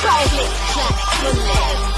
Private Jack me.